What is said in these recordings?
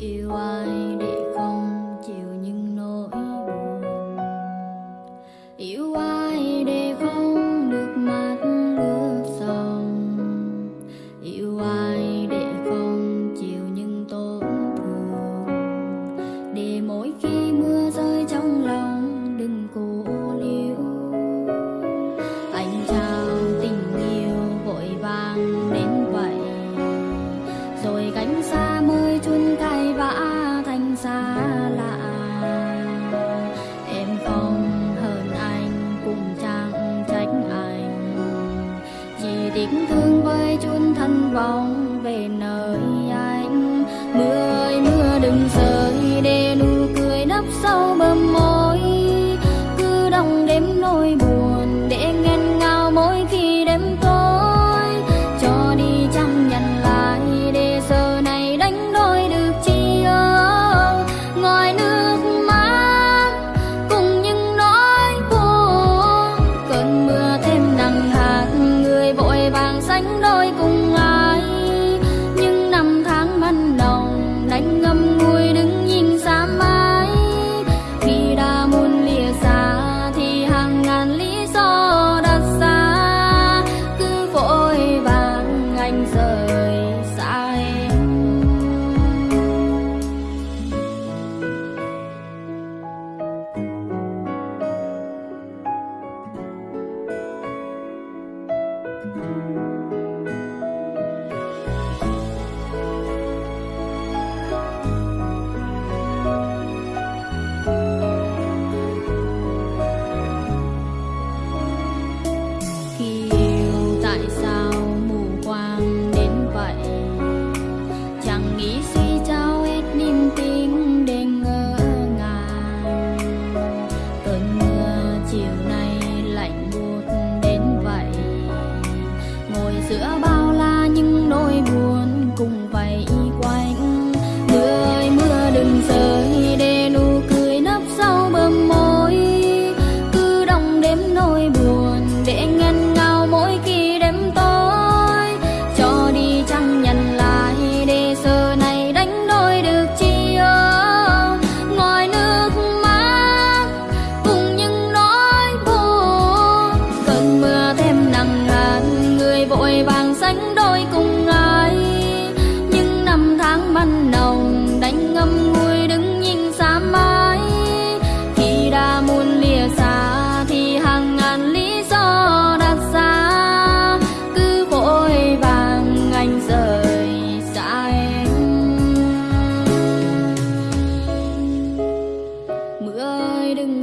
yêu ai để không chịu những nỗi buồn. Yêu ai để không được mắt ướt sông yêu ai để không chịu những tổn thương. Để mỗi khi mưa rơi trong lòng, đừng cố liêu anh trao tình yêu vội vàng đến vậy. Rồi gánh xa tiếc thương với chun thân vòng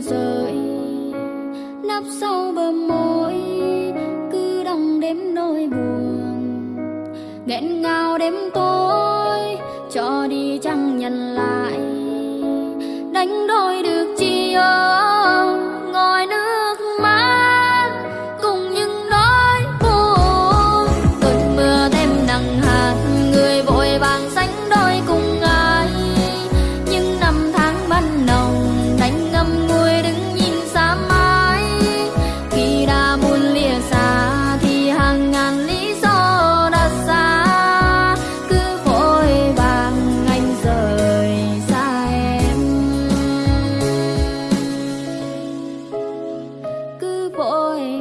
rời. Nắp sau bờ môi cứ đong đếm nỗi buồn. Nghẹn ngào đêm tối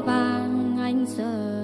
vang anh sợ.